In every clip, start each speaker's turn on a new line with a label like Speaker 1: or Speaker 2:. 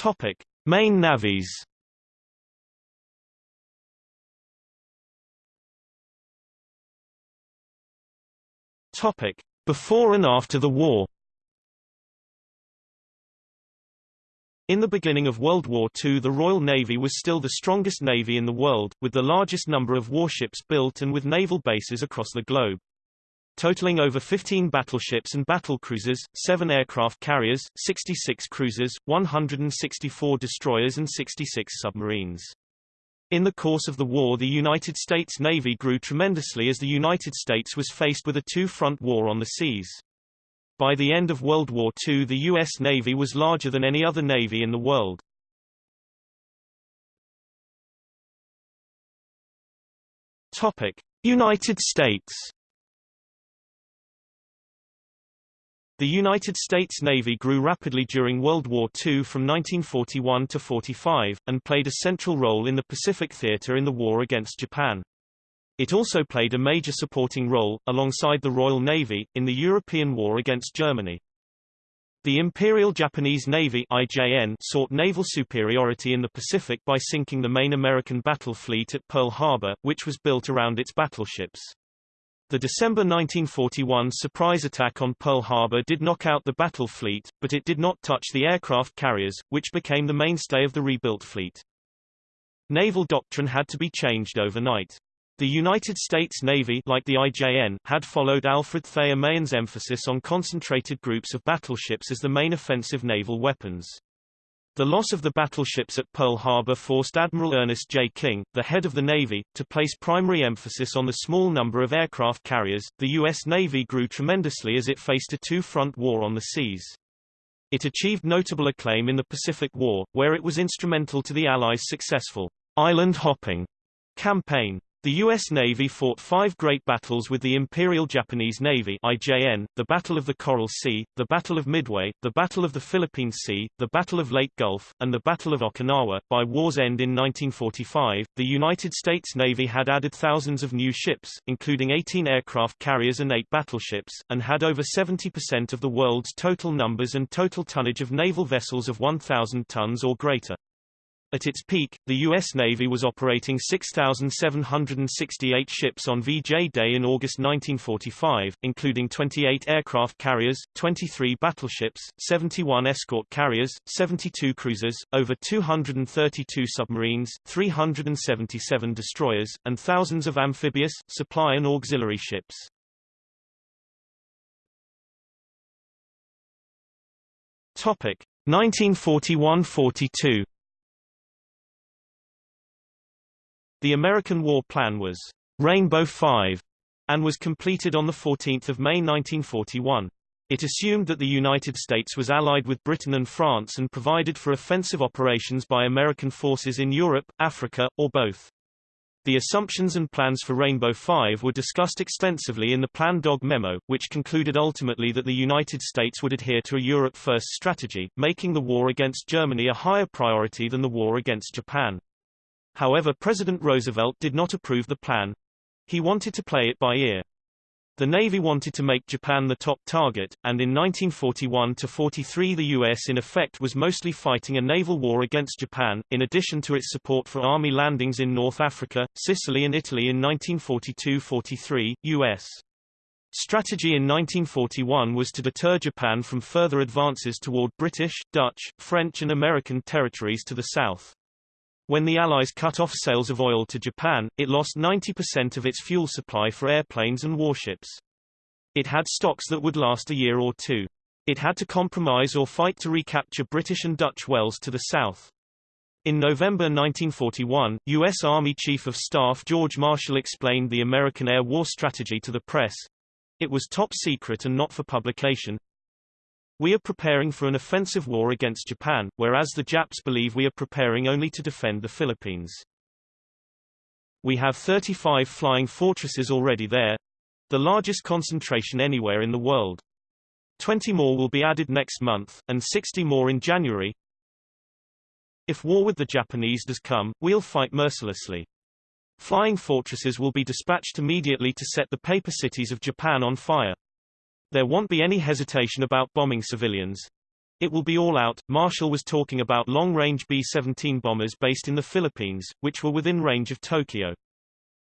Speaker 1: Topic: Main navies. Topic: Before and after the war. In the beginning of World War II the Royal Navy was still the strongest navy in the world, with the largest number of warships built and with naval bases across the globe. Totaling over 15 battleships and battlecruisers, 7 aircraft carriers, 66 cruisers, 164 destroyers and 66 submarines. In the course of the war the United States Navy grew tremendously as the United States was faced with a two-front war on the seas. By the end of World War II the U.S. Navy was larger than any other navy in the world. Topic. United States The United States Navy grew rapidly during World War II from 1941 to 45, and played a central role in the Pacific theater in the war against Japan. It also played a major supporting role, alongside the Royal Navy, in the European war against Germany. The Imperial Japanese Navy IJN sought naval superiority in the Pacific by sinking the main American battle fleet at Pearl Harbor, which was built around its battleships. The December 1941 surprise attack on Pearl Harbor did knock out the battle fleet, but it did not touch the aircraft carriers, which became the mainstay of the rebuilt fleet. Naval doctrine had to be changed overnight. The United States Navy like the IJN, had followed Alfred Thayer Mahan's emphasis on concentrated groups of battleships as the main offensive naval weapons. The loss of the battleships at Pearl Harbor forced Admiral Ernest J. King, the head of the Navy, to place primary emphasis on the small number of aircraft carriers. The U.S. Navy grew tremendously as it faced a two-front war on the seas. It achieved notable acclaim in the Pacific War, where it was instrumental to the Allies' successful island hopping campaign. The U.S. Navy fought five great battles with the Imperial Japanese Navy IJN, the Battle of the Coral Sea, the Battle of Midway, the Battle of the Philippine Sea, the Battle of Leyte Gulf, and the Battle of Okinawa. By war's end in 1945, the United States Navy had added thousands of new ships, including 18 aircraft carriers and 8 battleships, and had over 70% of the world's total numbers and total tonnage of naval vessels of 1,000 tons or greater. At its peak, the U.S. Navy was operating 6,768 ships on VJ Day in August 1945, including 28 aircraft carriers, 23 battleships, 71 escort carriers, 72 cruisers, over 232 submarines, 377 destroyers, and thousands of amphibious, supply and auxiliary ships. Topic 1941–42 The American war plan was Rainbow Five and was completed on 14 May 1941. It assumed that the United States was allied with Britain and France and provided for offensive operations by American forces in Europe, Africa, or both. The assumptions and plans for Rainbow Five were discussed extensively in the Plan Dog memo, which concluded ultimately that the United States would adhere to a Europe-first strategy, making the war against Germany a higher priority than the war against Japan. However President Roosevelt did not approve the plan. He wanted to play it by ear. The Navy wanted to make Japan the top target, and in 1941-43 the U.S. in effect was mostly fighting a naval war against Japan, in addition to its support for army landings in North Africa, Sicily and Italy in 1942-43, U.S. Strategy in 1941 was to deter Japan from further advances toward British, Dutch, French and American territories to the south. When the Allies cut off sales of oil to Japan, it lost 90% of its fuel supply for airplanes and warships. It had stocks that would last a year or two. It had to compromise or fight to recapture British and Dutch wells to the south. In November 1941, U.S. Army Chief of Staff George Marshall explained the American air war strategy to the press. It was top secret and not for publication. We are preparing for an offensive war against Japan, whereas the Japs believe we are preparing only to defend the Philippines. We have 35 flying fortresses already there, the largest concentration anywhere in the world. 20 more will be added next month, and 60 more in January. If war with the Japanese does come, we'll fight mercilessly. Flying fortresses will be dispatched immediately to set the paper cities of Japan on fire. There won't be any hesitation about bombing civilians. It will be all out. Marshall was talking about long-range B-17 bombers based in the Philippines, which were within range of Tokyo.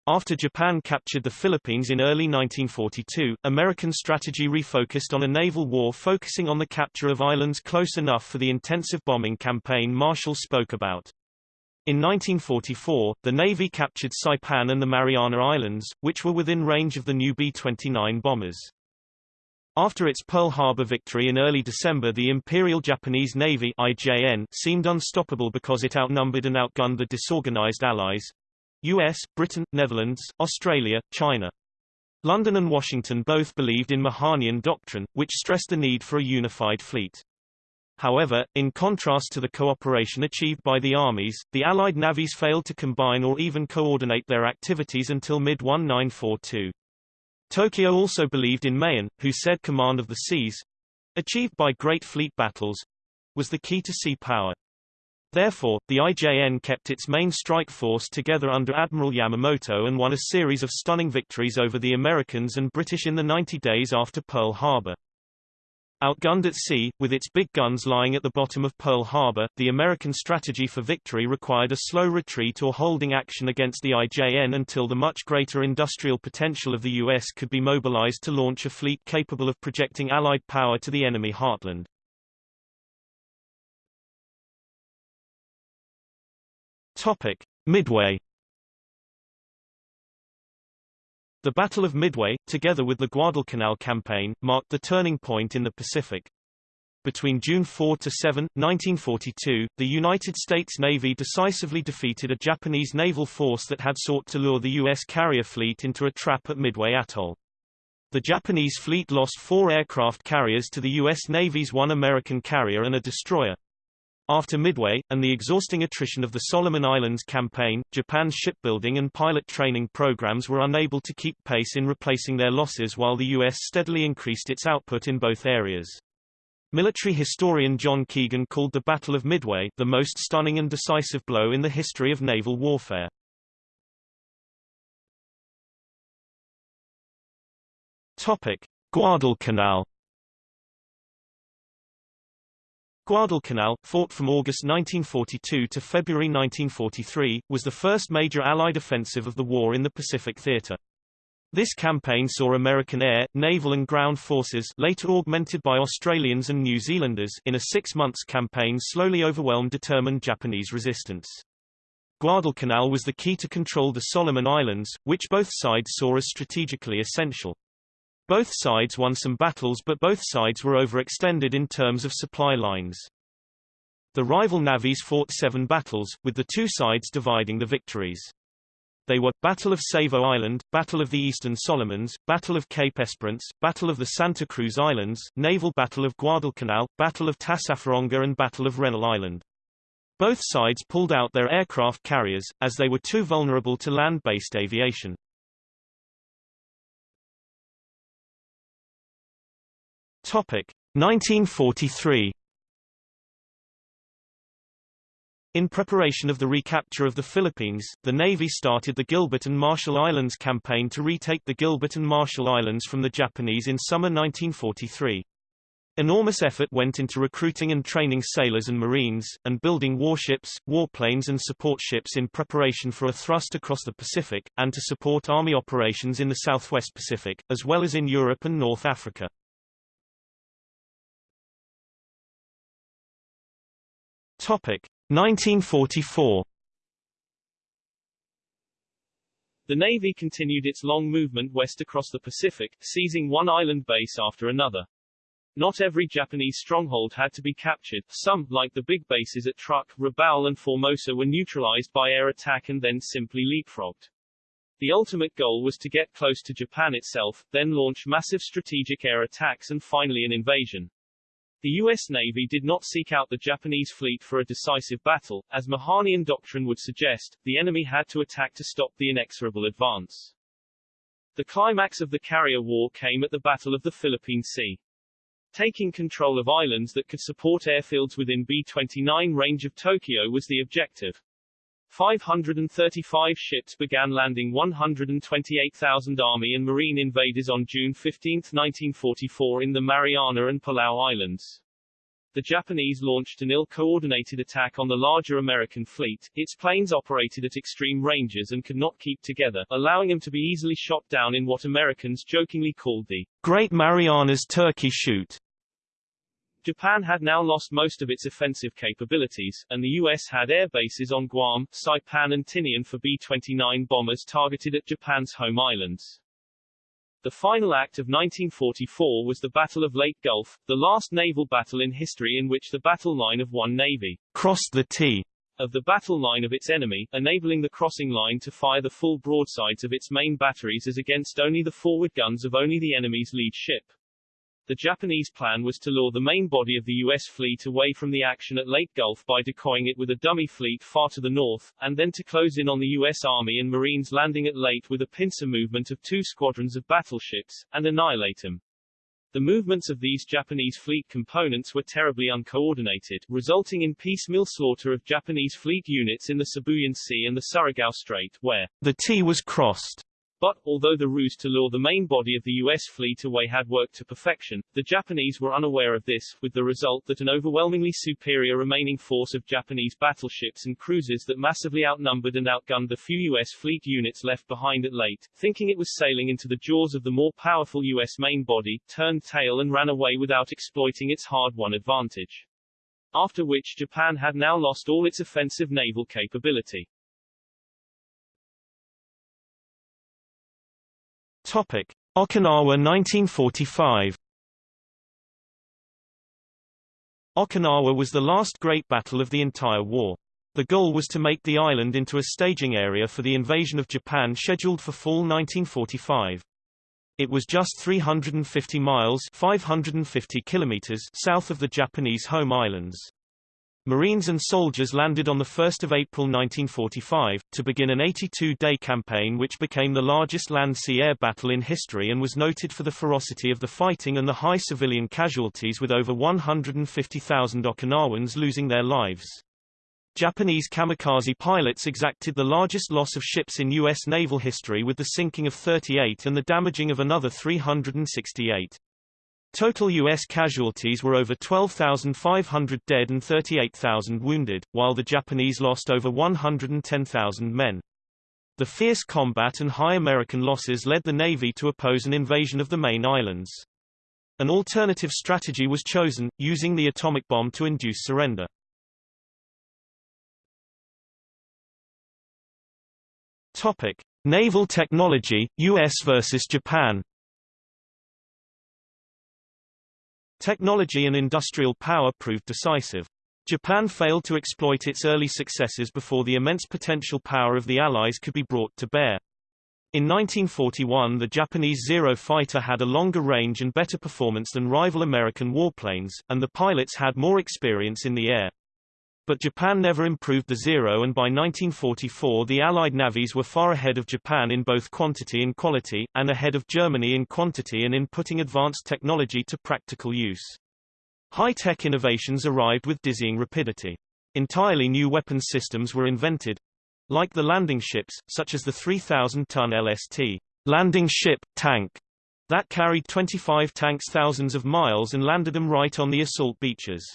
Speaker 1: After Japan captured the Philippines in early 1942, American strategy refocused on a naval war focusing on the capture of islands close enough for the intensive bombing campaign Marshall spoke about. In 1944, the Navy captured Saipan and the Mariana Islands, which were within range of the new B-29 bombers. After its Pearl Harbor victory in early December the Imperial Japanese Navy IJN seemed unstoppable because it outnumbered and outgunned the disorganized Allies US, Britain, Netherlands, Australia, China. London and Washington both believed in Mahanian doctrine, which stressed the need for a unified fleet. However, in contrast to the cooperation achieved by the armies, the Allied navies failed to combine or even coordinate their activities until mid-1942. Tokyo also believed in Mahan, who said command of the seas, achieved by great fleet battles, was the key to sea power. Therefore, the IJN kept its main strike force together under Admiral Yamamoto and won a series of stunning victories over the Americans and British in the 90 days after Pearl Harbor. Outgunned at sea, with its big guns lying at the bottom of Pearl Harbor, the American strategy for victory required a slow retreat or holding action against the IJN until the much greater industrial potential of the U.S. could be mobilized to launch a fleet capable of projecting Allied power to the enemy heartland. Topic. Midway The Battle of Midway, together with the Guadalcanal Campaign, marked the turning point in the Pacific. Between June 4 to 7, 1942, the United States Navy decisively defeated a Japanese naval force that had sought to lure the U.S. carrier fleet into a trap at Midway Atoll. The Japanese fleet lost four aircraft carriers to the U.S. Navy's one American carrier and a destroyer. After Midway, and the exhausting attrition of the Solomon Islands campaign, Japan's shipbuilding and pilot training programs were unable to keep pace in replacing their losses while the U.S. steadily increased its output in both areas. Military historian John Keegan called the Battle of Midway the most stunning and decisive blow in the history of naval warfare. Topic: Guadalcanal Guadalcanal, fought from August 1942 to February 1943, was the first major Allied offensive of the war in the Pacific theater. This campaign saw American air, naval and ground forces later augmented by Australians and New Zealanders in a six months campaign slowly overwhelmed determined Japanese resistance. Guadalcanal was the key to control the Solomon Islands, which both sides saw as strategically essential. Both sides won some battles but both sides were overextended in terms of supply lines. The rival navies fought seven battles, with the two sides dividing the victories. They were, Battle of Savo Island, Battle of the Eastern Solomons, Battle of Cape Esperance, Battle of the Santa Cruz Islands, Naval Battle of Guadalcanal, Battle of Tassafaronga and Battle of Rennell Island. Both sides pulled out their aircraft carriers, as they were too vulnerable to land-based aviation. Topic 1943 In preparation of the recapture of the Philippines, the Navy started the Gilbert and Marshall Islands campaign to retake the Gilbert and Marshall Islands from the Japanese in summer 1943. Enormous effort went into recruiting and training sailors and marines, and building warships, warplanes and support ships in preparation for a thrust across the Pacific, and to support Army operations in the Southwest Pacific, as well as in Europe and North Africa. Topic 1944.
Speaker 2: The Navy continued its long movement west across the Pacific, seizing one island base after another. Not every Japanese stronghold had to be captured. Some, like the big bases at Truk, Rabaul and Formosa were neutralized by air attack and then simply leapfrogged. The ultimate goal was to get close to Japan itself, then launch massive strategic air attacks and finally an invasion. The U.S. Navy did not seek out the Japanese fleet for a decisive battle, as Mahanian doctrine would suggest, the enemy had to attack to stop the inexorable advance. The climax of the carrier war came at the Battle of the Philippine Sea. Taking control of islands that could support airfields within B-29 range of Tokyo was the objective. 535 ships began landing 128,000 Army and Marine invaders on June 15, 1944 in the Mariana and Palau Islands. The Japanese launched an ill-coordinated attack on the larger American fleet. Its planes operated at extreme ranges and could not keep together, allowing them to be easily shot down in what Americans jokingly called the
Speaker 1: Great Marianas Turkey Shoot.
Speaker 2: Japan had now lost most of its offensive capabilities, and the U.S. had air bases on Guam, Saipan and Tinian for B-29 bombers targeted at Japan's home islands. The final act of 1944 was the Battle of Leyte Gulf, the last naval battle in history in which the battle line of one navy
Speaker 1: crossed the T
Speaker 2: of the battle line of its enemy, enabling the crossing line to fire the full broadsides of its main batteries as against only the forward guns of only the enemy's lead ship. The Japanese plan was to lure the main body of the U.S. fleet away from the action at Leyte Gulf by decoying it with a dummy fleet far to the north, and then to close in on the U.S. Army and Marines landing at Leyte with a pincer movement of two squadrons of battleships, and annihilate them. The movements of these Japanese fleet components were terribly uncoordinated, resulting in piecemeal slaughter of Japanese fleet units in the Sibuyan Sea and the Surigao Strait, where
Speaker 1: the T was crossed.
Speaker 2: But, although the ruse to lure the main body of the U.S. fleet away had worked to perfection, the Japanese were unaware of this, with the result that an overwhelmingly superior remaining force of Japanese battleships and cruisers that massively outnumbered and outgunned the few U.S. fleet units left behind at Leyte, thinking it was sailing into the jaws of the more powerful U.S. main body, turned tail and ran away without exploiting its hard-won advantage. After which Japan had now lost all its offensive naval capability.
Speaker 1: Topic: Okinawa 1945. Okinawa was the last great battle of the entire war. The goal was to make the island into a staging area for the invasion of Japan scheduled for fall 1945. It was just 350 miles 550 kilometers south of the Japanese home islands. Marines and soldiers landed on 1 April 1945, to begin an 82-day campaign which became the largest land-sea-air battle in history and was noted for the ferocity of the fighting and the high civilian casualties with over 150,000 Okinawans losing their lives. Japanese kamikaze pilots exacted the largest loss of ships in U.S. naval history with the sinking of 38 and the damaging of another 368. Total U.S. casualties were over 12,500 dead and 38,000 wounded, while the Japanese lost over 110,000 men. The fierce combat and high American losses led the Navy to oppose an invasion of the main islands. An alternative strategy was chosen, using the atomic bomb to induce surrender. Topic: Naval technology, US versus Japan. Technology and industrial power proved decisive. Japan failed to exploit its early successes before the immense potential power of the Allies could be brought to bear. In 1941 the Japanese Zero fighter had a longer range and better performance than rival American warplanes, and the pilots had more experience in the air. But Japan never improved the Zero and by 1944 the Allied navies were far ahead of Japan in both quantity and quality, and ahead of Germany in quantity and in putting advanced technology to practical use. High-tech innovations arrived with dizzying rapidity. Entirely new weapons systems were invented, like the landing ships, such as the 3,000-ton LST landing ship, tank, that carried 25 tanks thousands of miles and landed them right on the assault beaches.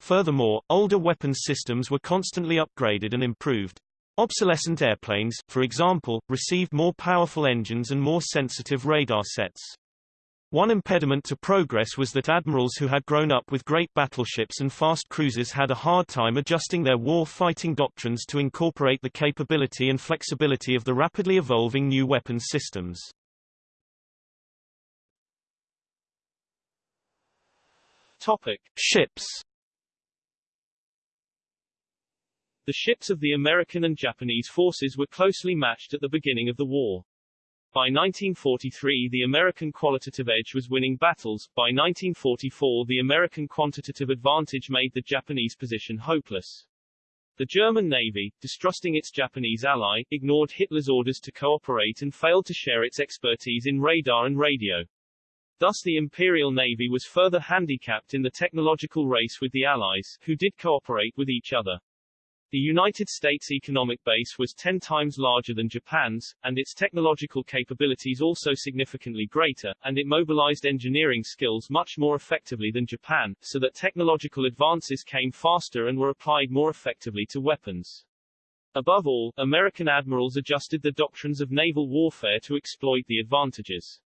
Speaker 1: Furthermore, older weapons systems were constantly upgraded and improved. Obsolescent airplanes, for example, received more powerful engines and more sensitive radar sets. One impediment to progress was that admirals who had grown up with great battleships and fast cruisers had a hard time adjusting their war-fighting doctrines to incorporate the capability and flexibility of the rapidly evolving new weapons systems.
Speaker 2: Topic: Ships The ships of the American and Japanese forces were closely matched at the beginning of the war. By 1943 the American qualitative edge was winning battles, by 1944 the American quantitative advantage made the Japanese position hopeless. The German Navy, distrusting its Japanese ally, ignored Hitler's orders to cooperate and failed to share its expertise in radar and radio. Thus the Imperial Navy was further handicapped in the technological race with the Allies, who did cooperate with each other. The United States economic base was 10 times larger than Japan's, and its technological capabilities also significantly greater, and it mobilized engineering skills much more effectively than Japan, so that technological advances came faster and were applied more effectively to weapons. Above all, American admirals adjusted the doctrines of naval warfare to exploit the advantages.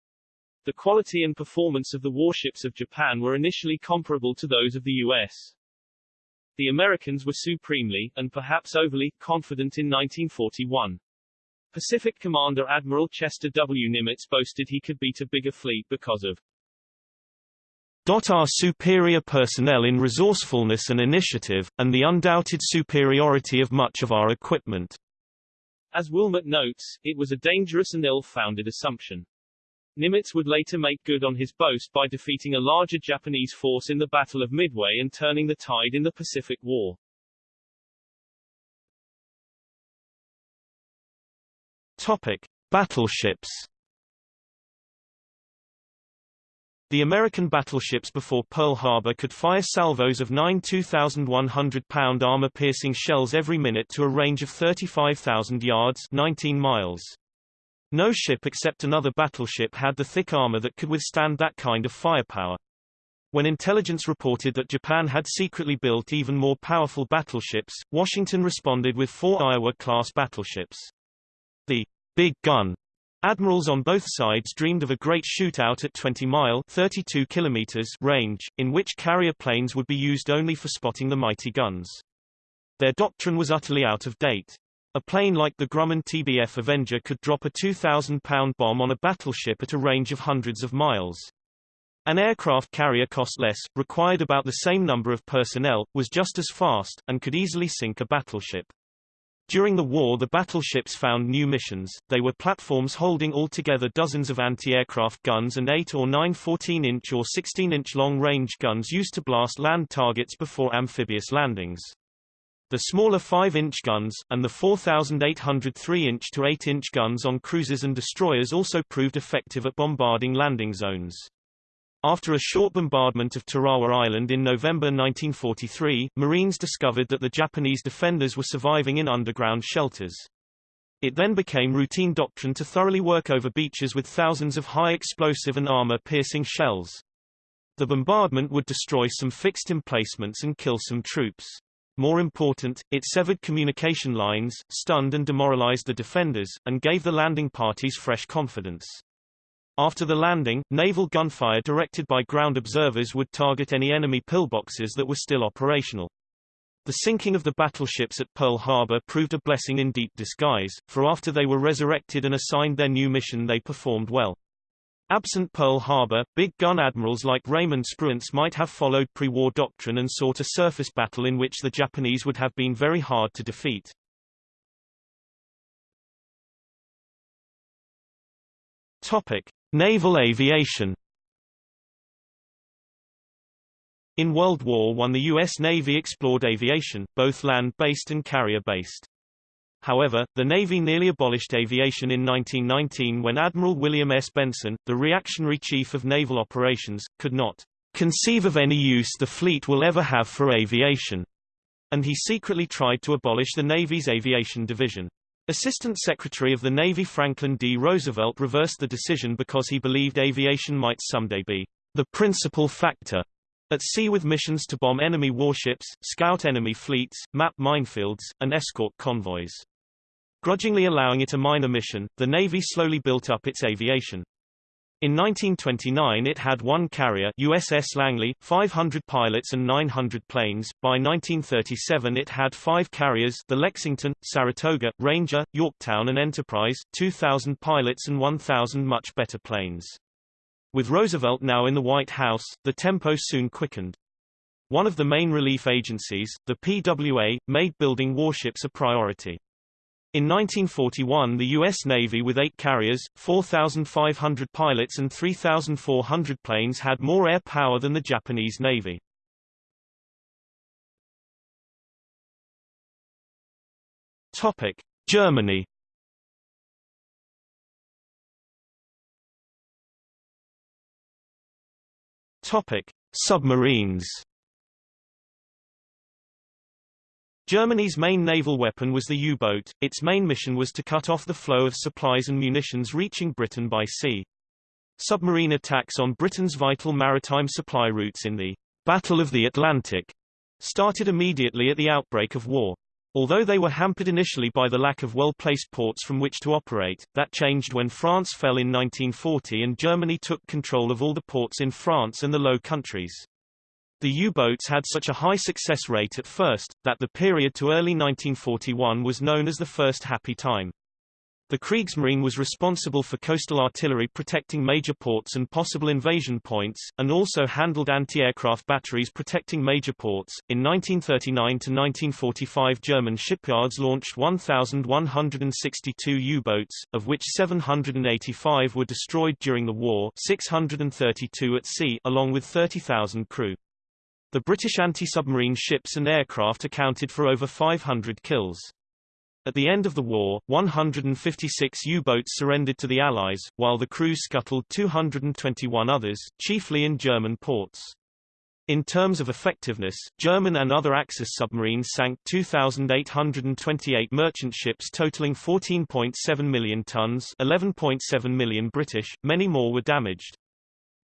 Speaker 2: The quality and performance of the warships of Japan were initially comparable to those of the U.S. The Americans were supremely, and perhaps overly, confident in 1941. Pacific Commander Admiral Chester W. Nimitz boasted he could beat a bigger fleet because of
Speaker 1: our superior personnel in resourcefulness and initiative, and the undoubted superiority of much of our equipment.
Speaker 2: As Wilmot notes, it was a dangerous and ill-founded assumption. Nimitz would later make good on his boast by defeating a larger Japanese force in the Battle of Midway and turning the tide in the Pacific War.
Speaker 1: Topic: Battleships. The American battleships before Pearl Harbor could fire salvos of nine 2,100-pound armor-piercing shells every minute to a range of 35,000 yards 19 miles. No ship except another battleship had the thick armor that could withstand that kind of firepower. When intelligence reported that Japan had secretly built even more powerful battleships, Washington responded with four Iowa-class battleships. The Big Gun Admirals on both sides dreamed of a great shootout at 20-mile (32 kilometers) range, in which carrier planes would be used only for spotting the mighty guns. Their doctrine was utterly out of date. A plane like the Grumman TBF Avenger could drop a 2,000-pound bomb on a battleship at a range of hundreds of miles. An aircraft carrier cost less, required about the same number of personnel, was just as fast, and could easily sink a battleship. During the war the battleships found new missions, they were platforms holding altogether dozens of anti-aircraft guns and 8 or 9 14-inch or 16-inch long-range guns used to blast land targets before amphibious landings. The smaller 5-inch guns, and the 4,800 3-inch to 8-inch guns on cruisers and destroyers also proved effective at bombarding landing zones. After a short bombardment of Tarawa Island in November 1943, Marines discovered that the Japanese defenders were surviving in underground shelters. It then became routine doctrine to thoroughly work over beaches with thousands of high explosive and armor-piercing shells. The bombardment would destroy some fixed emplacements and kill some troops. More important, it severed communication lines, stunned and demoralized the defenders, and gave the landing parties fresh confidence. After the landing, naval gunfire directed by ground observers would target any enemy pillboxes that were still operational. The sinking of the battleships at Pearl Harbor proved a blessing in deep disguise, for after they were resurrected and assigned their new mission they performed well. Absent Pearl Harbor, big gun admirals like Raymond Spruance might have followed pre-war doctrine and sought a surface battle in which the Japanese would have been very hard to defeat. Topic: Naval aviation. In World War I the U.S. Navy explored aviation, both land-based and carrier-based. However, the Navy nearly abolished aviation in 1919 when Admiral William S. Benson, the reactionary chief of naval operations, could not conceive of any use the fleet will ever have for aviation, and he secretly tried to abolish the Navy's aviation division. Assistant Secretary of the Navy Franklin D. Roosevelt reversed the decision because he believed aviation might someday be the principal factor at sea with missions to bomb enemy warships, scout enemy fleets, map minefields, and escort convoys. Grudgingly allowing it a minor mission, the Navy slowly built up its aviation. In 1929 it had one carrier USS Langley, 500 pilots and 900 planes. By 1937 it had five carriers the Lexington, Saratoga, Ranger, Yorktown and Enterprise, 2,000 pilots and 1,000 much better planes. With Roosevelt now in the White House, the tempo soon quickened. One of the main relief agencies, the PWA, made building warships a priority. In 1941 the U.S. Navy with eight carriers, 4,500 pilots and 3,400 planes had more air power than the Japanese Navy. Topic. Germany Topic. Submarines Germany's main naval weapon was the U-boat, its main mission was to cut off the flow of supplies and munitions reaching Britain by sea. Submarine attacks on Britain's vital maritime supply routes in the Battle of the Atlantic started immediately at the outbreak of war. Although they were hampered initially by the lack of well-placed ports from which to operate, that changed when France fell in 1940 and Germany took control of all the ports in France and the Low Countries. The U-boats had such a high success rate at first, that the period to early 1941 was known as the First Happy Time. The Kriegsmarine was responsible for coastal artillery protecting major ports and possible invasion points, and also handled anti-aircraft batteries protecting major ports. In 1939 to 1945 German shipyards launched 1,162 U-boats, of which 785 were destroyed during the war 632 at sea along with 30,000 crew. The British anti-submarine ships and aircraft accounted for over 500 kills. At the end of the war, 156 U-boats surrendered to the Allies, while the crews scuttled 221 others, chiefly in German ports. In terms of effectiveness, German and other Axis submarines sank 2,828 merchant ships totaling 14.7 million tons 11.7 million British, many more were damaged.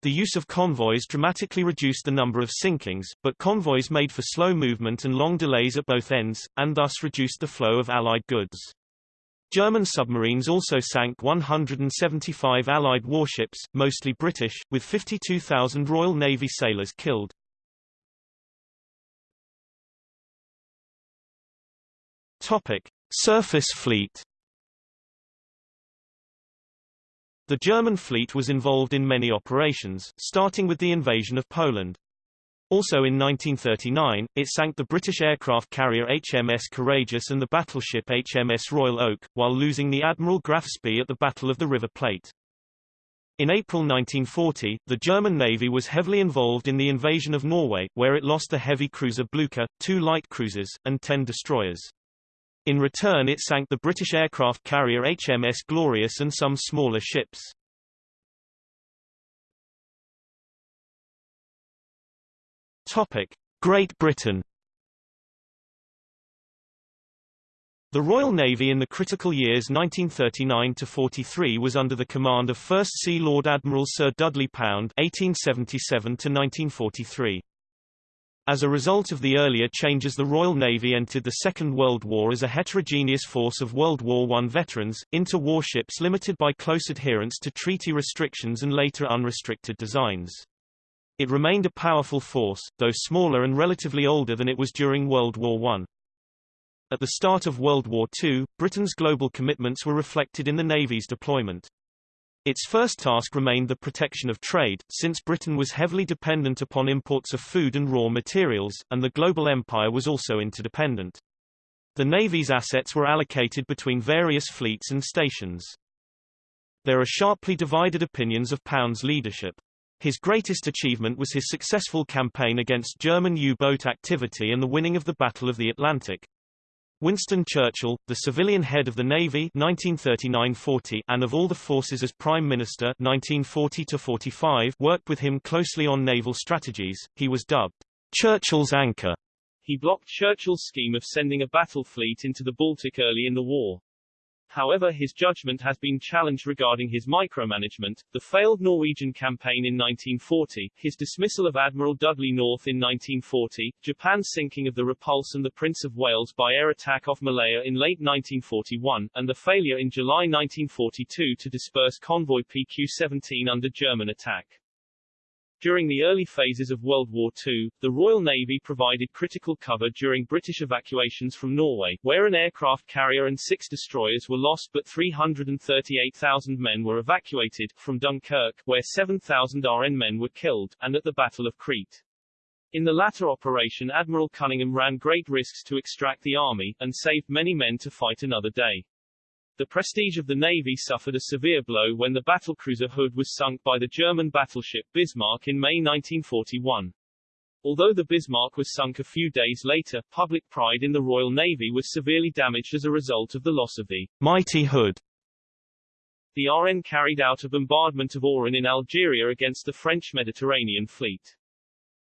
Speaker 1: The use of convoys dramatically reduced the number of sinkings, but convoys made for slow movement and long delays at both ends, and thus reduced the flow of Allied goods. German submarines also sank 175 Allied warships, mostly British, with 52,000 Royal Navy sailors killed. Topic: Surface fleet The German fleet was involved in many operations, starting with the invasion of Poland. Also in 1939, it sank the British aircraft carrier HMS Courageous and the battleship HMS Royal Oak, while losing the Admiral Graf Spee at the Battle of the River Plate. In April 1940, the German Navy was heavily involved in the invasion of Norway, where it lost the heavy cruiser Blucher, two light cruisers, and ten destroyers. In return it sank the British aircraft carrier HMS Glorious and some smaller ships. Topic: Great Britain The Royal Navy in the critical years 1939–43 was under the command of First Sea Lord Admiral Sir Dudley Pound 1877–1943. As a result of the earlier changes the Royal Navy entered the Second World War as a heterogeneous force of World War I veterans, inter-war ships limited by close adherence to treaty restrictions and later unrestricted designs. It remained a powerful force, though smaller and relatively older than it was during World War I. At the start of World War II, Britain's global commitments were reflected in the Navy's deployment. Its first task remained the protection of trade, since Britain was heavily dependent upon imports of food and raw materials, and the global empire was also interdependent. The Navy's assets were allocated between various fleets and stations. There are sharply divided opinions of Pound's leadership. His greatest achievement was his successful campaign against German U-boat activity and the winning of the Battle of the Atlantic. Winston Churchill, the civilian head of the Navy 1939-40 and of all the forces as Prime Minister 1940-45 worked with him closely on naval strategies. He was dubbed Churchill's anchor.
Speaker 2: He blocked Churchill's scheme of sending a battle fleet into the Baltic early in the war. However his judgment has been challenged regarding his micromanagement, the failed Norwegian campaign in 1940, his dismissal of Admiral Dudley North in 1940, Japan's sinking of the Repulse and the Prince of Wales by air attack off Malaya in late 1941, and the failure in July 1942 to disperse convoy PQ-17 under German attack. During the early phases of World War II, the Royal Navy provided critical cover during British evacuations from Norway, where an aircraft carrier and six destroyers were lost but 338,000 men were evacuated, from Dunkirk, where 7,000 RN men were killed, and at the Battle of Crete. In the latter operation Admiral Cunningham ran great risks to extract the army, and saved many men to fight another day. The prestige of the Navy suffered a severe blow when the battlecruiser Hood was sunk by the German battleship Bismarck in May 1941. Although the Bismarck was sunk a few days later, public pride in the Royal Navy was severely damaged as a result of the loss of the
Speaker 1: mighty Hood.
Speaker 2: The RN carried out a bombardment of Oran in Algeria against the French Mediterranean fleet.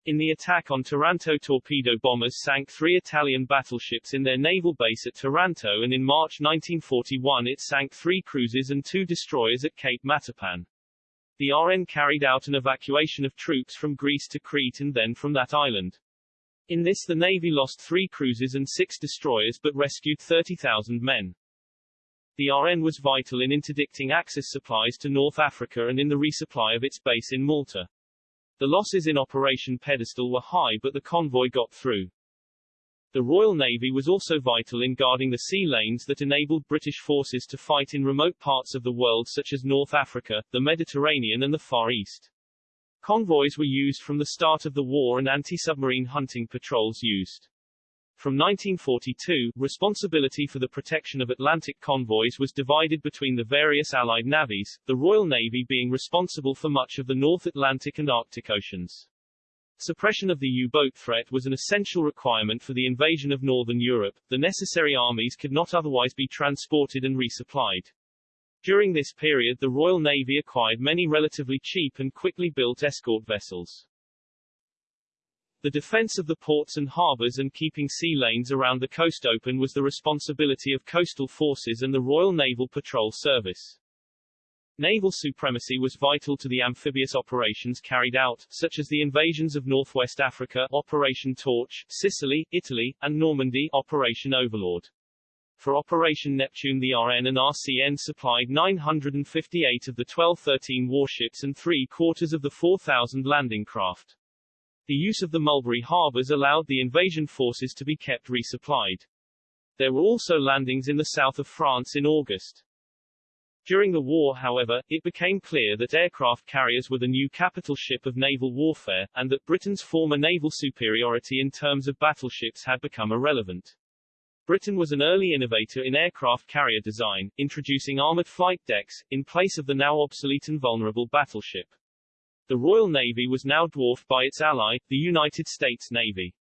Speaker 2: In the attack on Taranto torpedo bombers sank three Italian battleships in their naval base at Taranto and in March 1941 it sank three cruisers and two destroyers at Cape Matapan. The RN carried out an evacuation of troops from Greece to Crete and then from that island. In this the Navy lost three cruisers and six destroyers but rescued 30,000 men. The RN was vital in interdicting Axis supplies to North Africa and in the resupply of its base in Malta. The losses in Operation Pedestal were high but the convoy got through. The Royal Navy was also vital in guarding the sea lanes that enabled British forces to fight in remote parts of the world such as North Africa, the Mediterranean and the Far East. Convoys were used from the start of the war and anti-submarine hunting patrols used. From 1942, responsibility for the protection of Atlantic convoys was divided between the various Allied navies, the Royal Navy being responsible for much of the North Atlantic and Arctic Oceans. Suppression of the U-boat threat was an essential requirement for the invasion of Northern Europe. The necessary armies could not otherwise be transported and resupplied. During this period the Royal Navy acquired many relatively cheap and quickly built escort vessels. The defense of the ports and harbors and keeping sea lanes around the coast open was the responsibility of coastal forces and the Royal Naval Patrol Service. Naval supremacy was vital to the amphibious operations carried out, such as the invasions of northwest Africa Operation Torch, Sicily, Italy, and Normandy Operation Overlord. For Operation Neptune the RN and RCN supplied 958 of the 1213 warships and three-quarters of the 4,000 landing craft. The use of the Mulberry harbors allowed the invasion forces to be kept resupplied. There were also landings in the south of France in August. During the war however, it became clear that aircraft carriers were the new capital ship of naval warfare, and that Britain's former naval superiority in terms of battleships had become irrelevant. Britain was an early innovator in aircraft carrier design, introducing armored flight decks, in place of the now obsolete and vulnerable battleship. The Royal Navy was now dwarfed by its ally, the United States Navy.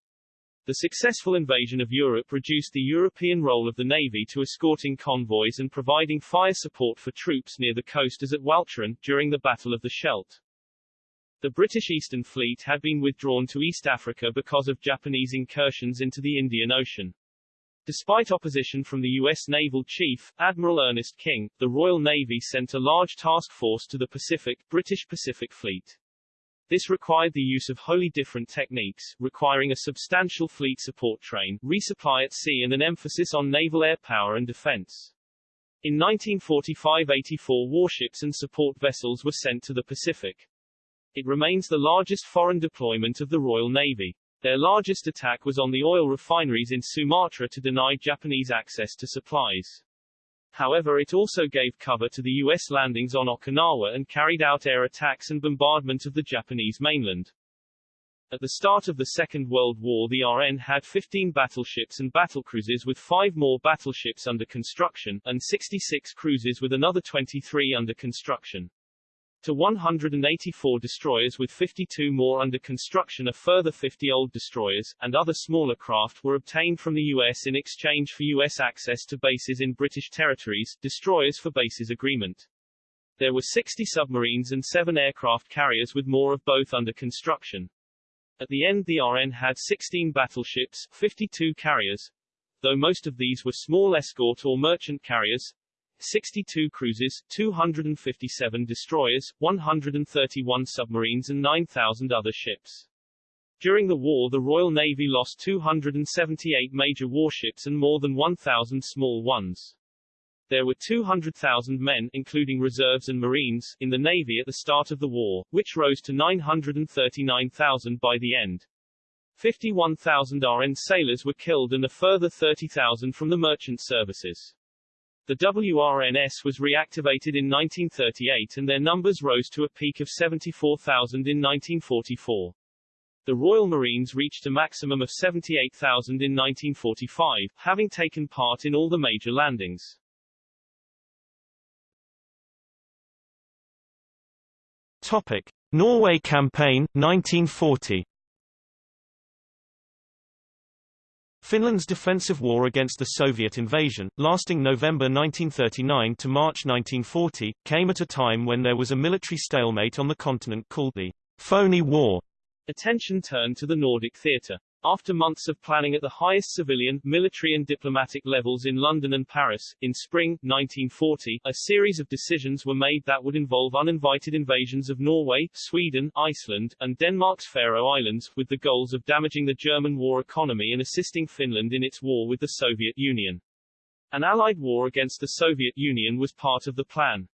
Speaker 2: The successful invasion of Europe reduced the European role of the Navy to escorting convoys and providing fire support for troops near the coast as at Walcheren, during the Battle of the Scheldt. The British Eastern Fleet had been withdrawn to East Africa because of Japanese incursions into the Indian Ocean. Despite opposition from the U.S. Naval Chief, Admiral Ernest King, the Royal Navy sent a large task force to the Pacific, British Pacific Fleet. This required the use of wholly different techniques, requiring a substantial fleet support train, resupply at sea and an emphasis on naval air power and defense. In 1945 84 warships and support vessels were sent to the Pacific. It remains the largest foreign deployment of the Royal Navy. Their largest attack was on the oil refineries in Sumatra to deny Japanese access to supplies. However it also gave cover to the U.S. landings on Okinawa and carried out air attacks and bombardment of the Japanese mainland. At the start of the Second World War the RN had 15 battleships and battlecruisers with five more battleships under construction, and 66 cruisers with another 23 under construction to 184 destroyers with 52 more under construction a further 50 old destroyers, and other smaller craft were obtained from the U.S. in exchange for U.S. access to bases in British territories, destroyers for bases agreement. There were 60 submarines and 7 aircraft carriers with more of both under construction. At the end the RN had 16 battleships, 52 carriers, though most of these were small escort or merchant carriers, 62 cruisers, 257 destroyers, 131 submarines and 9,000 other ships. During the war the Royal Navy lost 278 major warships and more than 1,000 small ones. There were 200,000 men including reserves and marines in the Navy at the start of the war, which rose to 939,000 by the end. 51,000 RN sailors were killed and a further 30,000 from the merchant services. The WRNS was reactivated in 1938 and their numbers rose to a peak of 74,000 in 1944. The Royal Marines reached a maximum of 78,000 in 1945, having taken part in all the major landings.
Speaker 1: Topic: Norway Campaign 1940 Finland's defensive war against the Soviet invasion, lasting November 1939 to March 1940, came at a time when there was a military stalemate on the continent called the Phony War.
Speaker 2: Attention turned to the Nordic theatre. After months of planning at the highest civilian, military and diplomatic levels in London and Paris, in spring, 1940, a series of decisions were made that would involve uninvited invasions of Norway, Sweden, Iceland, and Denmark's Faroe Islands, with the goals of damaging the German war economy and assisting Finland in its war with the Soviet Union. An Allied war against the Soviet Union was part of the plan.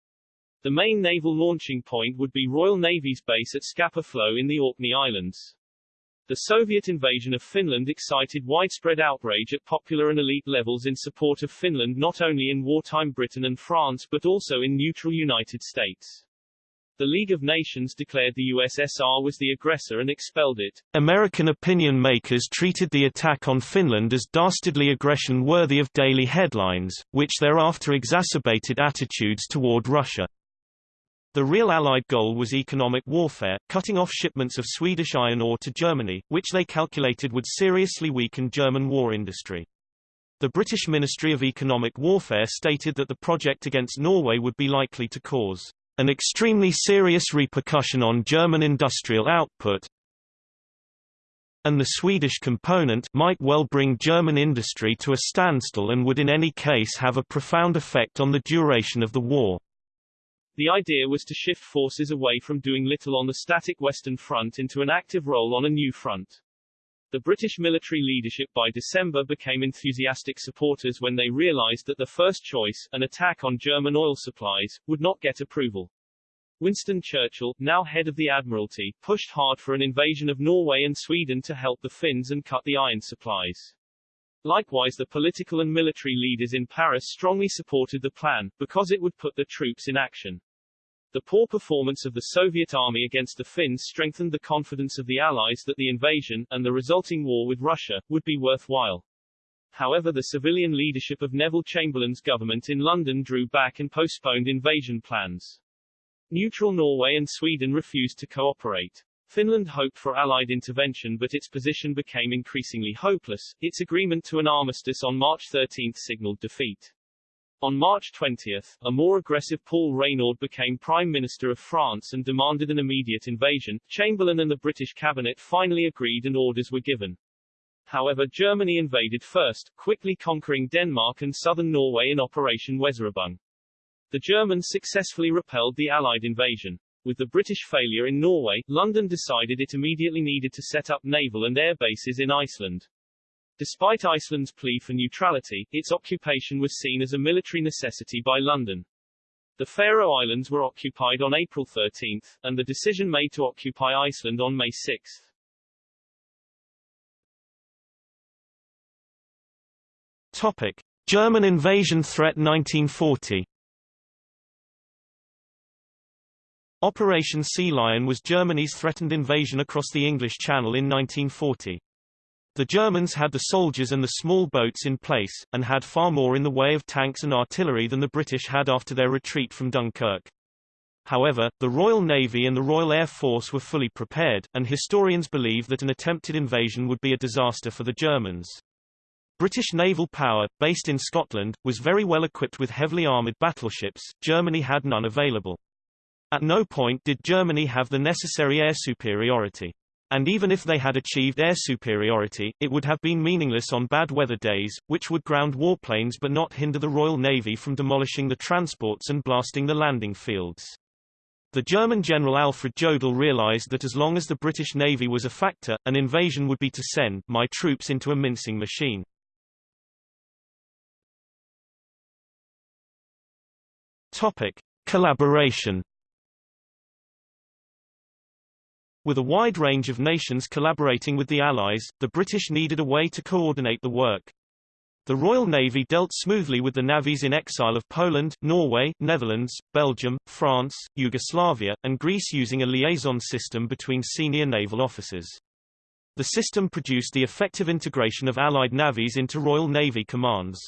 Speaker 2: The main naval launching point would be Royal Navy's base at Scapa Flow in the Orkney Islands. The Soviet invasion of Finland excited widespread outrage at popular and elite levels in support of Finland not only in wartime Britain and France but also in neutral United States. The League of Nations declared the USSR was the aggressor and expelled it.
Speaker 1: American opinion makers treated the attack on Finland as dastardly aggression worthy of daily headlines, which thereafter exacerbated attitudes toward Russia. The real Allied goal was economic warfare, cutting off shipments of Swedish iron ore to Germany, which they calculated would seriously weaken German war industry. The British Ministry of Economic Warfare stated that the project against Norway would be likely to cause an extremely serious repercussion on German industrial output, and the Swedish component might well bring German industry to a standstill and would in any case have a profound effect on the duration of the war.
Speaker 2: The idea was to shift forces away from doing little on the static Western Front into an active role on a new front. The British military leadership by December became enthusiastic supporters when they realized that the first choice, an attack on German oil supplies, would not get approval. Winston Churchill, now head of the Admiralty, pushed hard for an invasion of Norway and Sweden to help the Finns and cut the iron supplies. Likewise the political and military leaders in Paris strongly supported the plan, because it would put the troops in action. The poor performance of the Soviet army against the Finns strengthened the confidence of the Allies that the invasion, and the resulting war with Russia, would be worthwhile. However the civilian leadership of Neville Chamberlain's government in London drew back and postponed invasion plans. Neutral Norway and Sweden refused to cooperate. Finland hoped for Allied intervention but its position became increasingly hopeless, its agreement to an armistice on March 13 signaled defeat. On March 20, a more aggressive Paul Reynaud became Prime Minister of France and demanded an immediate invasion. Chamberlain and the British cabinet finally agreed and orders were given. However Germany invaded first, quickly conquering Denmark and southern Norway in Operation Weserübung. The Germans successfully repelled the Allied invasion. With the British failure in Norway, London decided it immediately needed to set up naval and air bases in Iceland. Despite Iceland's plea for neutrality, its occupation was seen as a military necessity by London. The Faroe Islands were occupied on April 13, and the decision made to occupy Iceland on May 6.
Speaker 1: Topic: German invasion threat 1940. Operation Sea Lion was Germany's threatened invasion across the English Channel in 1940. The Germans had the soldiers and the small boats in place, and had far more in the way of tanks and artillery than the British had after their retreat from Dunkirk. However, the Royal Navy and the Royal Air Force were fully prepared, and historians believe that an attempted invasion would be a disaster for the Germans. British naval power, based in Scotland, was very well equipped with heavily armoured battleships, Germany had none available. At no point did Germany have the necessary air superiority. And even if they had achieved air superiority, it would have been meaningless on bad weather days, which would ground warplanes but not hinder the Royal Navy from demolishing the transports and blasting the landing fields. The German General Alfred Jodl realized that as long as the British Navy was a factor, an invasion would be to send my troops into a mincing machine. Topic. Collaboration With a wide range of nations collaborating with the Allies, the British needed a way to coordinate the work. The Royal Navy dealt smoothly with the navies in exile of Poland, Norway, Netherlands, Belgium, France, Yugoslavia, and Greece using a liaison system between senior naval officers. The system produced the effective integration of Allied navies into Royal Navy commands.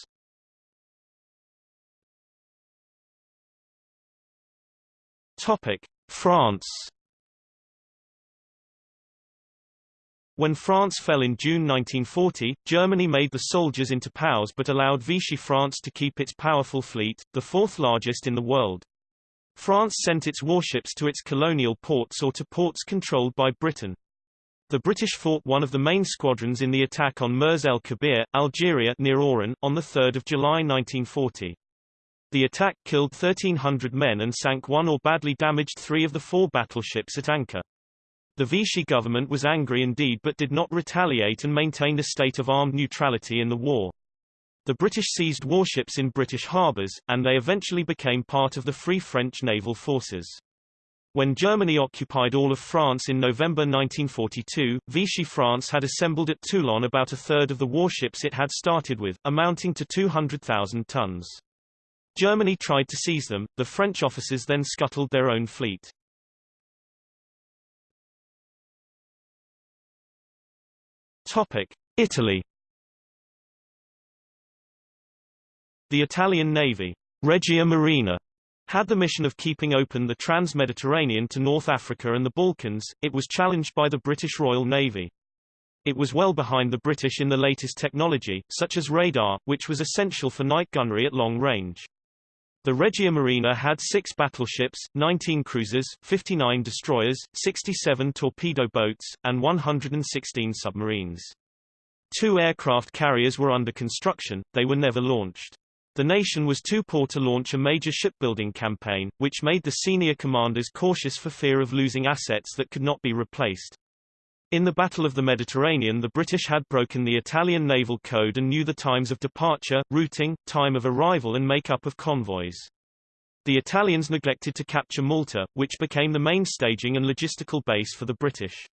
Speaker 1: Topic: France When France fell in June 1940, Germany made the soldiers into POWs but allowed Vichy France to keep its powerful fleet, the fourth largest in the world. France sent its warships to its colonial ports or to ports controlled by Britain. The British fought one of the main squadrons in the attack on Mers el Kabir, Algeria near Oran, on 3 July 1940. The attack killed 1,300 men and sank one or badly damaged three of the four battleships at anchor. The Vichy government was angry indeed but did not retaliate and maintained a state of armed neutrality in the war. The British seized warships in British harbours, and they eventually became part of the Free French naval forces. When Germany occupied all of France in November 1942, Vichy France had assembled at Toulon about a third of the warships it had started with, amounting to 200,000 tons. Germany tried to seize them, the French officers then scuttled their own fleet. Topic: Italy. The Italian Navy, Regia Marina, had the mission of keeping open the trans-Mediterranean to North Africa and the Balkans. It was challenged by the British Royal Navy. It was well behind the British in the latest technology, such as radar, which was essential for night gunnery at long range. The Regia Marina had six battleships, 19 cruisers, 59 destroyers, 67 torpedo boats, and 116 submarines. Two aircraft carriers were under construction, they were never launched. The nation was too poor to launch a major shipbuilding campaign, which made the senior commanders cautious for fear of losing assets that could not be replaced. In the Battle of the Mediterranean the British had broken the Italian naval code and knew the times of departure, routing, time of arrival and make-up of convoys. The Italians neglected to capture Malta, which became the main staging and logistical base for the British.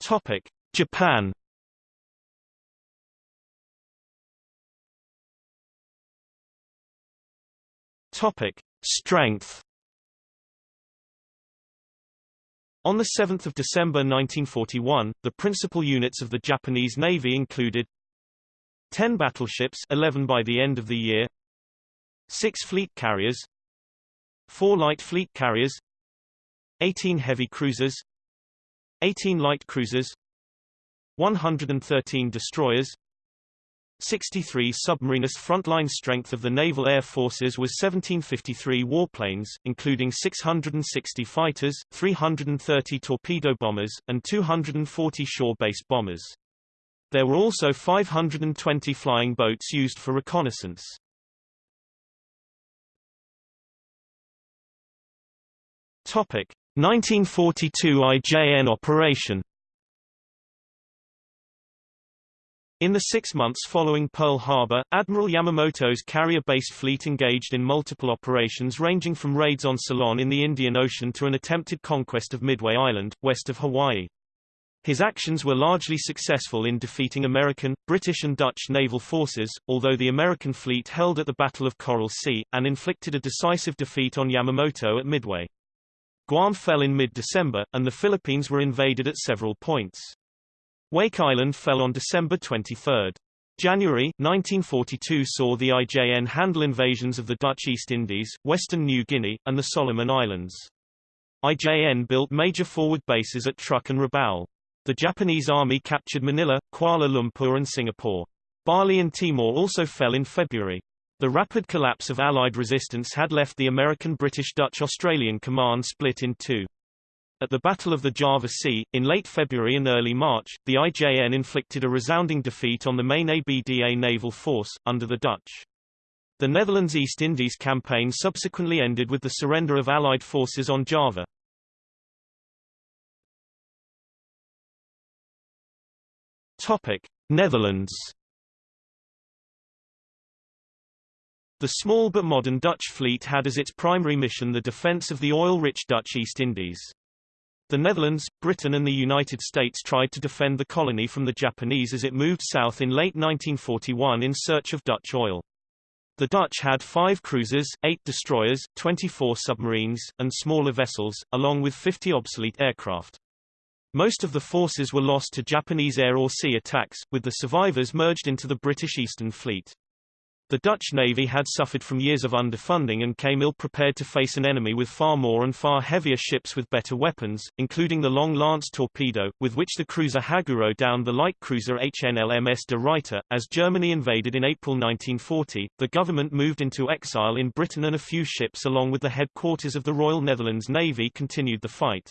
Speaker 1: Topic: Japan Topic: Strength On 7 December 1941, the principal units of the Japanese Navy included 10 battleships 11 by the end of the year 6 fleet carriers 4 light fleet carriers 18 heavy cruisers 18 light cruisers 113 destroyers 63 submariners frontline strength of the Naval Air Forces was 1753 warplanes, including 660 fighters, 330 torpedo bombers, and 240 shore-based bombers. There were also 520 flying boats used for reconnaissance. Topic: 1942 IJN operation In the six months following Pearl Harbor, Admiral Yamamoto's carrier-based fleet engaged in multiple operations ranging from raids on Ceylon in the Indian Ocean to an attempted conquest of Midway Island, west of Hawaii. His actions were largely successful in defeating American, British and Dutch naval forces, although the American fleet held at the Battle of Coral Sea, and inflicted a decisive defeat on Yamamoto at Midway. Guam fell in mid-December, and the Philippines were invaded at several points. Wake Island fell on December 23. January, 1942 saw the IJN handle invasions of the Dutch East Indies, Western New Guinea, and the Solomon Islands. IJN built major forward bases at Truk and Rabaul. The Japanese army captured Manila, Kuala Lumpur and Singapore. Bali and Timor also fell in February. The rapid collapse of Allied resistance had left the American British Dutch Australian command split in two. At the Battle of the Java Sea, in late February and early March, the IJN inflicted a resounding defeat on the main ABDA naval force, under the Dutch. The Netherlands East Indies campaign subsequently ended with the surrender of Allied forces on Java. Topic: Netherlands. The small but modern Dutch fleet had as its primary mission the defence of the oil-rich Dutch East Indies. The Netherlands, Britain and the United States tried to defend the colony from the Japanese as it moved south in late 1941 in search of Dutch oil. The Dutch had five cruisers, eight destroyers, 24 submarines, and smaller vessels, along with 50 obsolete aircraft. Most of the forces were lost to Japanese air or sea attacks, with the survivors merged into the British Eastern Fleet. The Dutch Navy had suffered from years of underfunding and came ill-prepared to face an enemy with far more and far heavier ships with better weapons, including the long lance torpedo, with which the cruiser Haguro downed the light cruiser HNLMS de Ruyter. As Germany invaded in April 1940, the government moved into exile in Britain and a few ships along with the headquarters of the Royal Netherlands Navy continued the fight.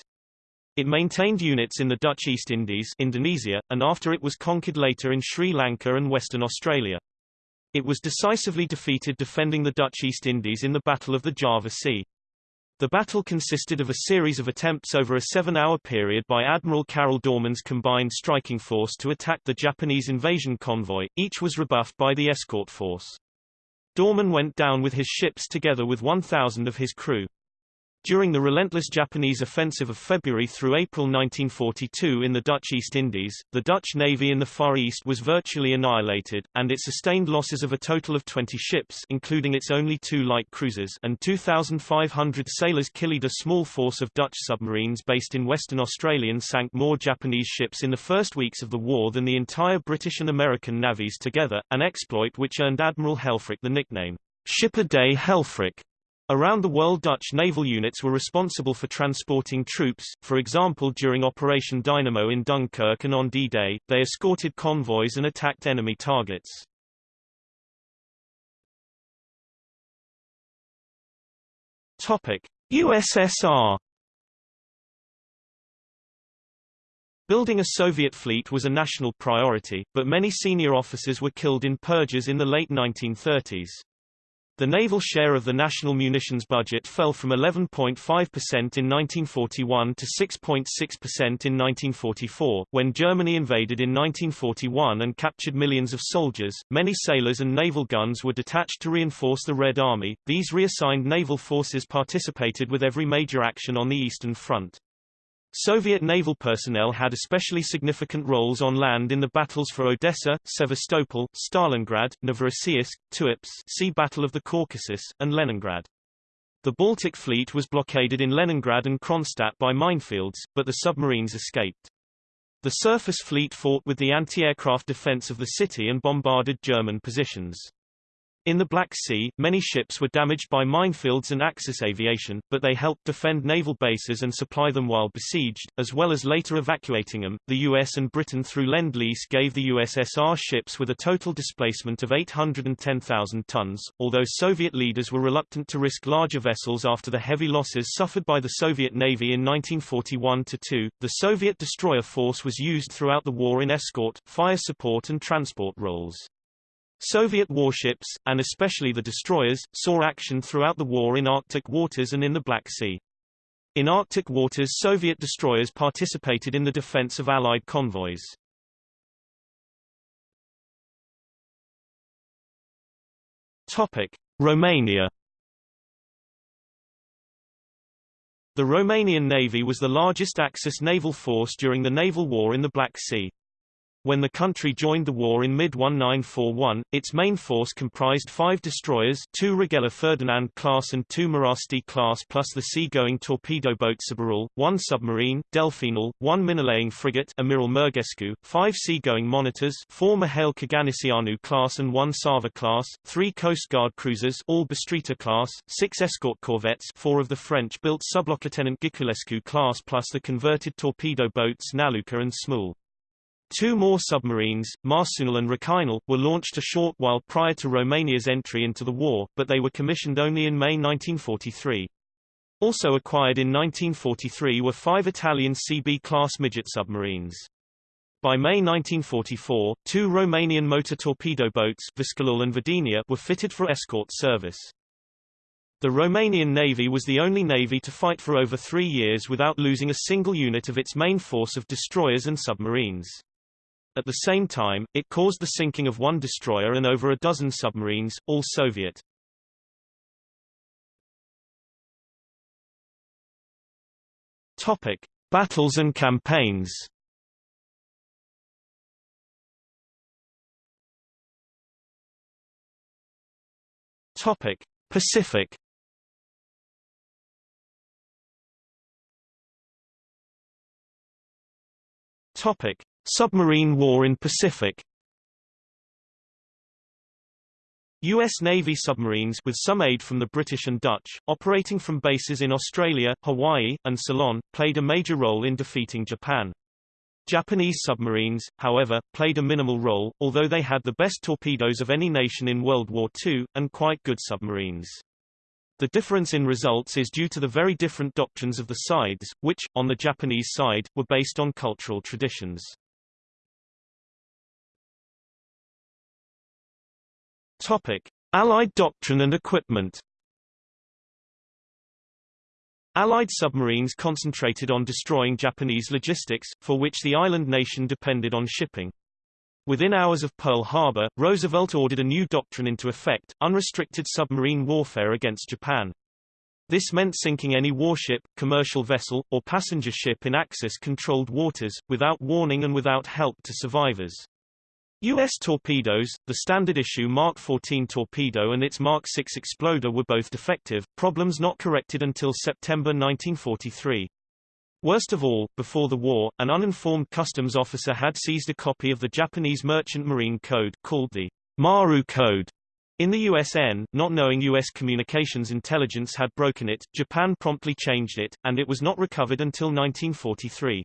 Speaker 1: It maintained units in the Dutch East Indies Indonesia, and after it was conquered later in Sri Lanka and Western Australia. It was decisively defeated defending the Dutch East Indies in the Battle of the Java Sea. The battle consisted of a series of attempts over a seven-hour period by Admiral Karel Doorman's combined striking force to attack the Japanese invasion convoy, each was rebuffed by the escort force. Dorman went down with his ships together with 1,000 of his crew. During the relentless Japanese offensive of February through April 1942 in the Dutch East Indies, the Dutch Navy in the Far East was virtually annihilated, and it sustained losses of a total of 20 ships including its only two light cruisers and 2,500 sailors killed a small force of Dutch submarines based in Western Australia and sank more Japanese ships in the first weeks of the war than the entire British and American navies together, an exploit which earned Admiral Helfrich the nickname, Ship-a-Day Helfrich. Around the world Dutch naval units were responsible for transporting troops, for example during Operation Dynamo in Dunkirk and on D-Day, they escorted convoys and attacked enemy targets. Topic. USSR Building a Soviet fleet was a national priority, but many senior officers were killed in purges in the late 1930s. The naval share of the national munitions budget fell from 11.5% in 1941 to 6.6% in 1944. When Germany invaded in 1941 and captured millions of soldiers, many sailors and naval guns were detached to reinforce the Red Army. These reassigned naval forces participated with every major action on the Eastern Front. Soviet naval personnel had especially significant roles on land in the battles for Odessa, Sevastopol, Stalingrad, Novorossiysk, Tuapse Sea Battle of the Caucasus, and Leningrad. The Baltic Fleet was blockaded in Leningrad and Kronstadt by minefields, but the submarines escaped. The surface fleet fought with the anti-aircraft defense of the city and bombarded German positions. In the Black Sea, many ships were damaged by minefields and Axis aviation, but they helped defend naval bases and supply them while besieged, as well as later evacuating them. The US and Britain through Lend-Lease gave the USSR ships with a total displacement of 810,000 tons, although Soviet leaders were reluctant to risk larger vessels after the heavy losses suffered by the Soviet Navy in 1941-2. The Soviet destroyer force was used throughout the war in escort, fire support and transport roles. Soviet warships, and especially the destroyers, saw action throughout the war in Arctic waters and in the Black Sea. In Arctic waters Soviet destroyers participated in the defense of Allied convoys. Topic. Romania The Romanian Navy was the largest Axis naval force during the naval war in the Black Sea. When the country joined the war in mid-1941, its main force comprised five destroyers two Regele Ferdinand class and two Moravski class plus the sea-going torpedo boat Sborul, one submarine, Delfinul, one minelaying frigate Amiral Murgescu, five sea-going monitors four Mihail Kogălniceanu class and one Sava class, three Coast Guard cruisers all Bistrița class, six escort corvettes four of the French-built Sublieutenant Ghiculescu class plus the converted torpedo boats Naluca and Smeul. Two more submarines, Marsuinul and Rechinul, were launched a short while prior to Romania's entry into the war, but they were commissioned only in May 1943. Also acquired in 1943 were five Italian CB-class midget submarines. By May 1944, two Romanian motor torpedo boats Viscolul and Vedenia were fitted for escort service. The Romanian Navy was the only navy to fight for over three years without losing a single unit of its main force of destroyers and submarines. At the same time, it caused the sinking of one destroyer and over a dozen submarines, all Soviet. Topic: Battles and campaigns. Topic: Pacific. Topic: Submarine war in Pacific U.S. Navy submarines with some aid from the British and Dutch, operating from bases in Australia, Hawaii, and Ceylon, played a major role in defeating Japan. Japanese submarines, however, played a minimal role, although they had the best torpedoes of any nation in World War II, and quite good submarines. The difference in results is due to the very different doctrines of the sides, which, on the Japanese side, were based on cultural traditions. Topic: Allied doctrine and equipment. Allied submarines concentrated on destroying Japanese logistics, for which the island nation depended on shipping. Within hours of Pearl Harbor, Roosevelt ordered a new doctrine into effect, unrestricted submarine warfare against Japan. This meant sinking any warship, commercial vessel, or passenger ship in Axis-controlled waters, without warning and without help to survivors. U.S. torpedoes, the standard issue Mark 14 torpedo and its Mark 6 exploder were both defective, problems not corrected until September 1943. Worst of all, before the war, an uninformed customs officer had seized a copy of the Japanese Merchant Marine Code, called the Maru Code, in the USN, not knowing U.S. communications intelligence had broken it, Japan promptly changed it, and it was not recovered until 1943.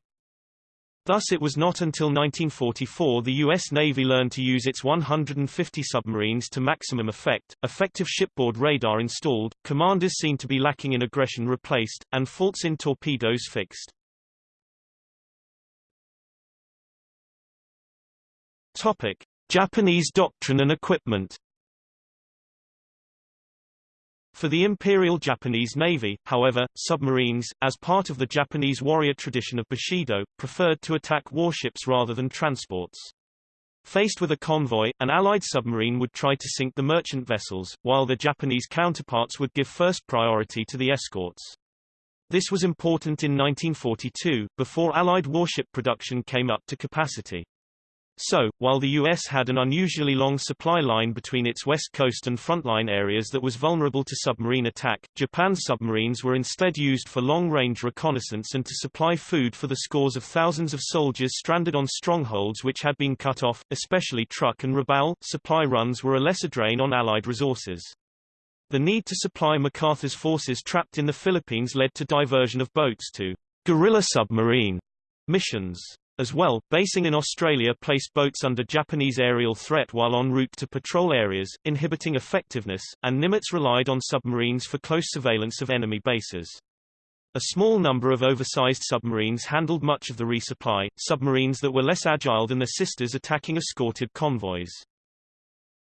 Speaker 1: Thus it was not until 1944 the U.S. Navy learned to use its 150 submarines to maximum effect, effective shipboard radar installed, commanders seen to be lacking in aggression replaced, and faults in torpedoes fixed. Topic. Japanese doctrine and equipment for the Imperial Japanese Navy, however, submarines, as part of the Japanese warrior tradition of Bushido, preferred to attack warships rather than transports. Faced with a convoy, an Allied submarine would try to sink the merchant vessels, while their Japanese counterparts would give first priority to the escorts. This was important in 1942, before Allied warship production came up to capacity. So, while the U.S. had an unusually long supply line between its west coast and frontline areas that was vulnerable to submarine attack, Japan's submarines were instead used for long-range reconnaissance and to supply food for the scores of thousands of soldiers stranded on strongholds which had been cut off, especially Truk and Rabaul. Supply runs were a lesser drain on Allied resources. The need to supply MacArthur's forces trapped in the Philippines led to diversion of boats to guerrilla submarine missions. As well, basing in Australia placed boats under Japanese aerial threat while en route to patrol areas, inhibiting effectiveness, and Nimitz relied on submarines for close surveillance of enemy bases. A small number of oversized submarines handled much of the resupply, submarines that were less agile than their sisters attacking escorted convoys.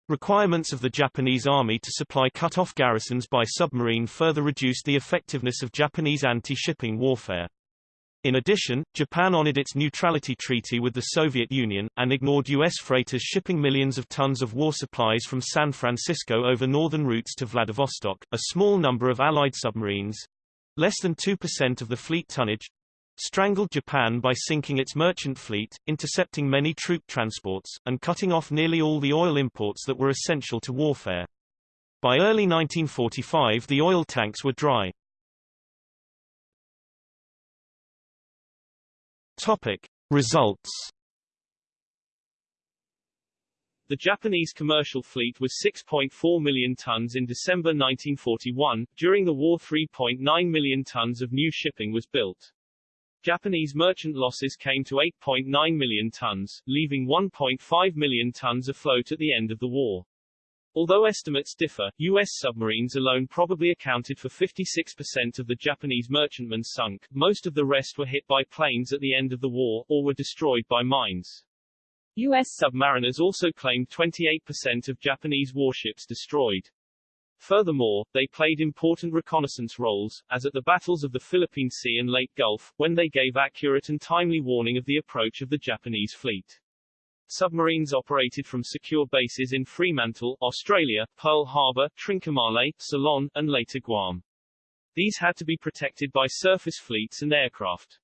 Speaker 1: Requirements of the Japanese army to supply cut-off garrisons by submarine further reduced the effectiveness of Japanese anti-shipping warfare. In addition, Japan honored its neutrality treaty with the Soviet Union, and ignored U.S. freighters shipping millions of tons of war supplies from San Francisco over northern routes to Vladivostok. A small number of Allied submarines, less than 2% of the fleet tonnage, strangled Japan by sinking its merchant fleet, intercepting many troop transports, and cutting off nearly all the oil imports that were essential to warfare. By early 1945 the oil tanks were dry. Topic. Results
Speaker 2: The Japanese commercial fleet was 6.4 million tons in December 1941. During the war 3.9 million tons of new shipping was built. Japanese merchant losses came to 8.9 million tons, leaving 1.5 million tons afloat at the end of the war. Although estimates differ, U.S. submarines alone probably accounted for 56% of the Japanese merchantmen sunk, most of the rest were hit by planes at the end of the war, or were destroyed by mines. U.S. submariners also claimed 28% of Japanese warships destroyed. Furthermore, they played important reconnaissance roles, as at the battles of the Philippine Sea and Leyte Gulf, when they gave accurate and timely warning of the approach of the Japanese fleet. Submarines operated from secure bases in Fremantle, Australia, Pearl Harbor, Trincomalee, Ceylon, and later Guam. These had to be protected by surface fleets and aircraft.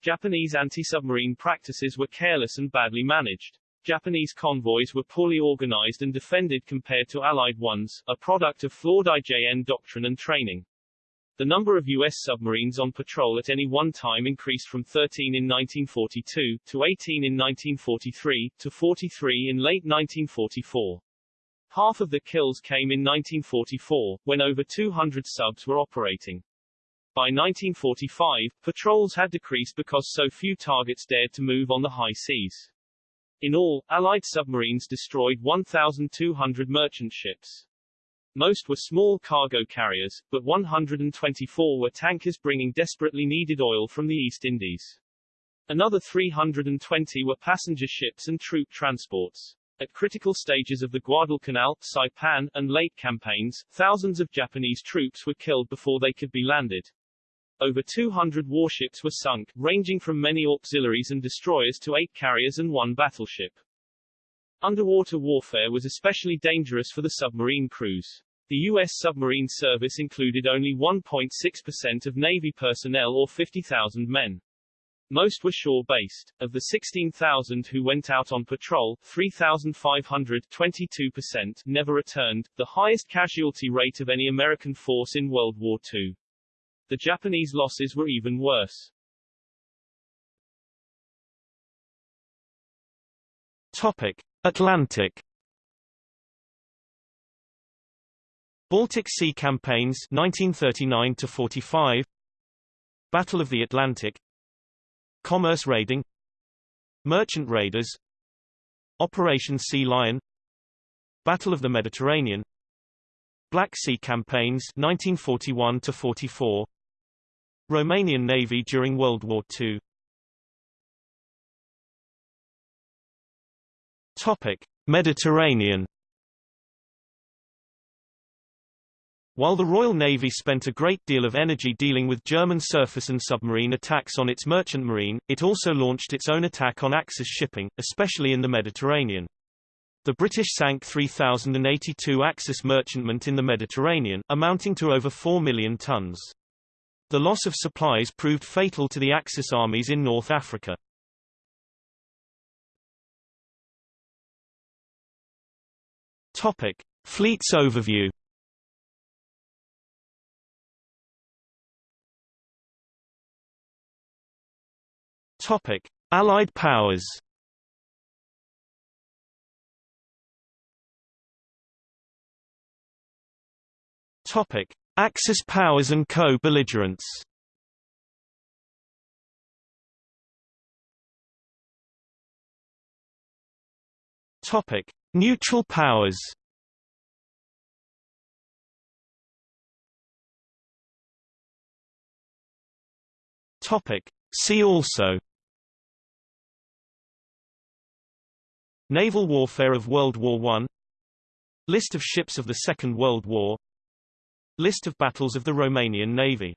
Speaker 2: Japanese anti-submarine practices were careless and badly managed. Japanese convoys were poorly organized and defended compared to Allied ones, a product of flawed IJN doctrine and training. The number of U.S. submarines on patrol at any one time increased from 13 in 1942, to 18 in 1943, to 43 in late 1944. Half of the kills came in 1944, when over 200 subs were operating. By 1945, patrols had decreased because so few targets dared to move on the high seas. In all, Allied submarines destroyed 1,200 merchant ships. Most were small cargo carriers, but 124 were tankers bringing desperately needed oil from the East Indies. Another 320 were passenger ships and troop transports. At critical stages of the Guadalcanal, Saipan, and Leyte campaigns, thousands of Japanese troops were killed before they could be landed. Over 200 warships were sunk, ranging from many auxiliaries and destroyers to eight carriers and one battleship. Underwater warfare was especially dangerous for the submarine crews. The U.S. submarine service included only 1.6% of Navy personnel or 50,000 men. Most were shore-based. Of the 16,000 who went out on patrol, 3,500 22% never returned, the highest casualty rate of any American force in World War II. The Japanese losses were even worse.
Speaker 1: Topic. Atlantic. Baltic Sea Campaigns 1939 to 45 Battle of the Atlantic. Commerce Raiding. Merchant Raiders. Operation Sea Lion. Battle of the Mediterranean. Black Sea Campaigns 1941 to 44 Romanian Navy during World War II Topic: Mediterranean While the Royal Navy spent a great deal of energy dealing with German surface and submarine attacks on its merchant marine, it also launched its own attack on Axis shipping, especially in the Mediterranean. The British sank 3,082 Axis merchantmen in the Mediterranean, amounting to over 4 million tons. The loss of supplies proved fatal to the Axis armies in North Africa. Topic: Fleets overview. Topic: Allied powers. Topic: Axis powers and co-belligerents. Topic: Neutral powers. Topic. See also. Naval warfare of World War I List of ships of the Second World War. List of battles of the Romanian Navy